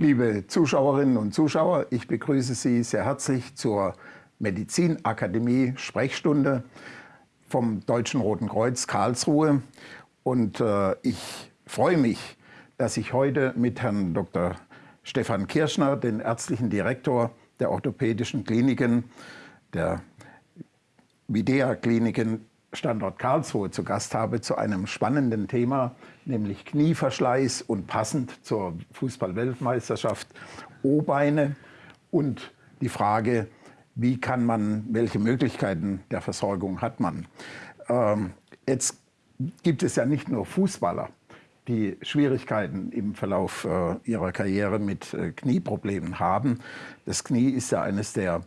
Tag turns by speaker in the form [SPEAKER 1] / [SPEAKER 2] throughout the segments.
[SPEAKER 1] Liebe Zuschauerinnen und Zuschauer, ich begrüße Sie sehr herzlich zur Medizinakademie Sprechstunde vom Deutschen Roten Kreuz Karlsruhe. Und äh, ich freue mich, dass ich heute mit Herrn Dr. Stefan Kirschner, den ärztlichen Direktor der orthopädischen Kliniken, der Videa-Kliniken Standort Karlsruhe zu Gast habe zu einem spannenden Thema, nämlich Knieverschleiß und passend zur Fußball-Weltmeisterschaft O-Beine und die Frage, wie kann man, welche Möglichkeiten der Versorgung hat man. Ähm, jetzt gibt es ja nicht nur Fußballer, die Schwierigkeiten im Verlauf äh, ihrer Karriere mit äh, Knieproblemen haben. Das Knie ist ja eines der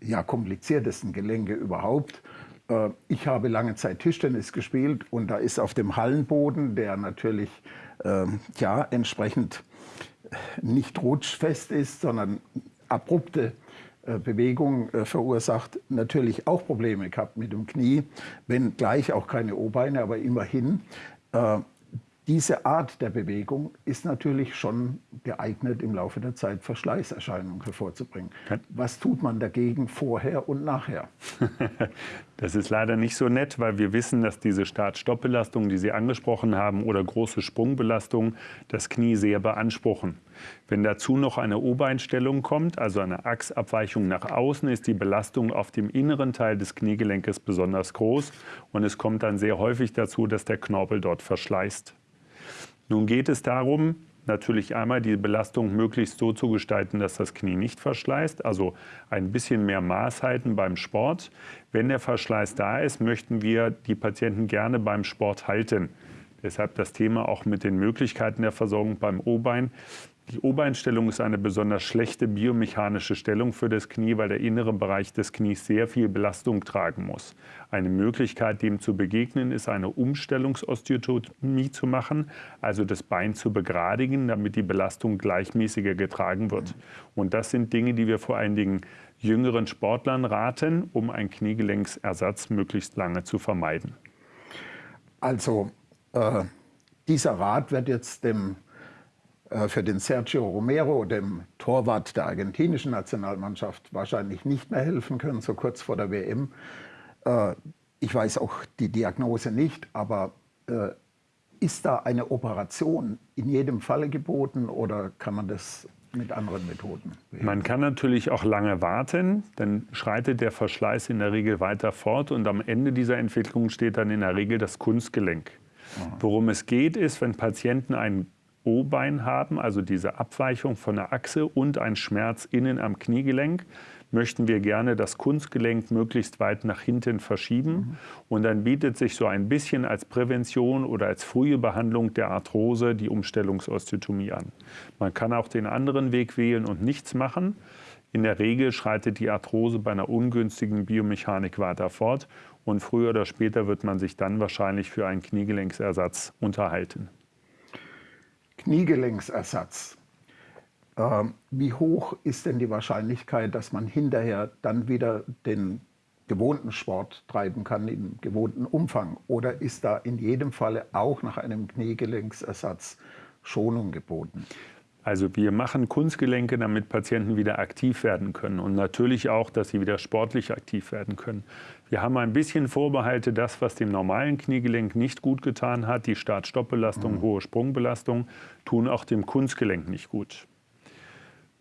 [SPEAKER 1] ja, kompliziertesten Gelenke überhaupt. Äh, ich habe lange Zeit Tischtennis gespielt und da ist auf dem Hallenboden, der natürlich äh, ja, entsprechend nicht rutschfest ist, sondern abrupte äh, Bewegung äh, verursacht, natürlich auch Probleme gehabt mit dem Knie, wenn gleich auch keine O-Beine, aber immerhin. Äh, diese Art der Bewegung ist natürlich schon geeignet, im Laufe der Zeit Verschleißerscheinungen hervorzubringen. Was tut man dagegen vorher und nachher?
[SPEAKER 2] Das ist leider nicht so nett, weil wir wissen, dass diese Start-Stopp-Belastungen, die Sie angesprochen haben, oder große Sprungbelastungen das Knie sehr beanspruchen. Wenn dazu noch eine Obereinstellung kommt, also eine Achsabweichung nach außen, ist die Belastung auf dem inneren Teil des Kniegelenkes besonders groß und es kommt dann sehr häufig dazu, dass der Knorpel dort verschleißt. Nun geht es darum, natürlich einmal die Belastung möglichst so zu gestalten, dass das Knie nicht verschleißt, also ein bisschen mehr Maß halten beim Sport. Wenn der Verschleiß da ist, möchten wir die Patienten gerne beim Sport halten. Deshalb das Thema auch mit den Möglichkeiten der Versorgung beim O-Bein. Die Obereinstellung ist eine besonders schlechte biomechanische Stellung für das Knie, weil der innere Bereich des Knies sehr viel Belastung tragen muss. Eine Möglichkeit, dem zu begegnen, ist eine Umstellungsosteotomie zu machen, also das Bein zu begradigen, damit die Belastung gleichmäßiger getragen wird. Und das sind Dinge, die wir vor allen Dingen jüngeren Sportlern raten, um einen Kniegelenksersatz möglichst lange zu vermeiden.
[SPEAKER 1] Also äh, dieser Rat wird jetzt dem für den Sergio Romero, dem Torwart der argentinischen Nationalmannschaft, wahrscheinlich nicht mehr helfen können, so kurz vor der WM. Äh, ich weiß auch die Diagnose nicht, aber äh, ist da eine Operation in jedem Falle geboten oder kann man das mit anderen Methoden?
[SPEAKER 2] Man kann natürlich auch lange warten, dann schreitet der Verschleiß in der Regel weiter fort und am Ende dieser Entwicklung steht dann in der Regel das Kunstgelenk. Worum es geht, ist, wenn Patienten einen O-Bein haben, also diese Abweichung von der Achse und ein Schmerz innen am Kniegelenk, möchten wir gerne das Kunstgelenk möglichst weit nach hinten verschieben. Mhm. Und dann bietet sich so ein bisschen als Prävention oder als frühe Behandlung der Arthrose die Umstellungsosteotomie an. Man kann auch den anderen Weg wählen und nichts machen. In der Regel schreitet die Arthrose bei einer ungünstigen Biomechanik weiter fort und früher oder später wird man sich dann wahrscheinlich für einen Kniegelenksersatz unterhalten.
[SPEAKER 1] Kniegelenksersatz. Ähm, wie hoch ist denn die Wahrscheinlichkeit, dass man hinterher dann wieder den gewohnten Sport treiben kann im gewohnten Umfang? Oder ist da in jedem Falle auch nach einem Kniegelenksersatz Schonung geboten?
[SPEAKER 2] Also wir machen Kunstgelenke, damit Patienten wieder aktiv werden können und natürlich auch, dass sie wieder sportlich aktiv werden können. Wir haben ein bisschen Vorbehalte, das, was dem normalen Kniegelenk nicht gut getan hat, die Start-Stopp-Belastung, mhm. hohe Sprungbelastung, tun auch dem Kunstgelenk nicht gut.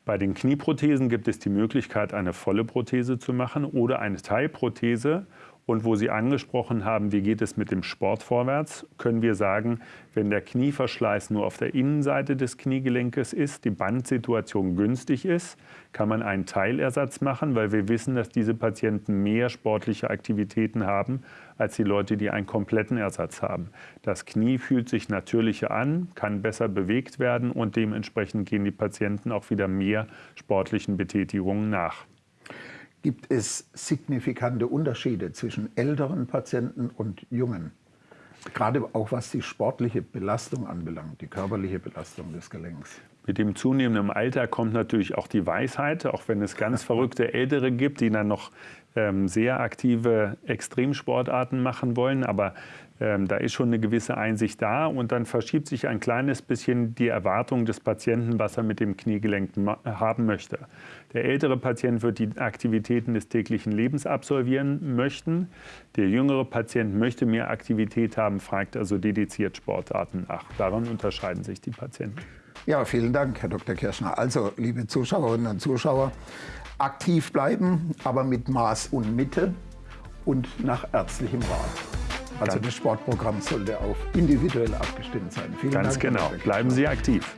[SPEAKER 2] Bei den Knieprothesen gibt es die Möglichkeit, eine volle Prothese zu machen oder eine Teilprothese und wo Sie angesprochen haben, wie geht es mit dem Sport vorwärts, können wir sagen, wenn der Knieverschleiß nur auf der Innenseite des Kniegelenkes ist, die Bandsituation günstig ist, kann man einen Teilersatz machen, weil wir wissen, dass diese Patienten mehr sportliche Aktivitäten haben als die Leute, die einen kompletten Ersatz haben. Das Knie fühlt sich natürlicher an, kann besser bewegt werden und dementsprechend gehen die Patienten auch wieder mehr sportlichen Betätigungen nach.
[SPEAKER 1] Gibt es signifikante Unterschiede zwischen älteren Patienten und jungen? Gerade auch was die sportliche Belastung anbelangt, die körperliche Belastung des Gelenks.
[SPEAKER 2] Mit dem zunehmenden Alter kommt natürlich auch die Weisheit, auch wenn es ganz verrückte Ältere gibt, die dann noch sehr aktive Extremsportarten machen wollen. Aber ähm, da ist schon eine gewisse Einsicht da und dann verschiebt sich ein kleines bisschen die Erwartung des Patienten, was er mit dem Kniegelenk haben möchte. Der ältere Patient wird die Aktivitäten des täglichen Lebens absolvieren möchten. Der jüngere Patient möchte mehr Aktivität haben, fragt also dediziert Sportarten nach. Daran unterscheiden sich die Patienten.
[SPEAKER 1] Ja, vielen Dank, Herr Dr. Kirschner. Also, liebe Zuschauerinnen und Zuschauer, aktiv bleiben, aber mit Maß und Mitte und nach ärztlichem Rat. Also das Sportprogramm sollte auf individuell abgestimmt sein.
[SPEAKER 2] Vielen Ganz Dank, genau. Bleiben Sie aktiv.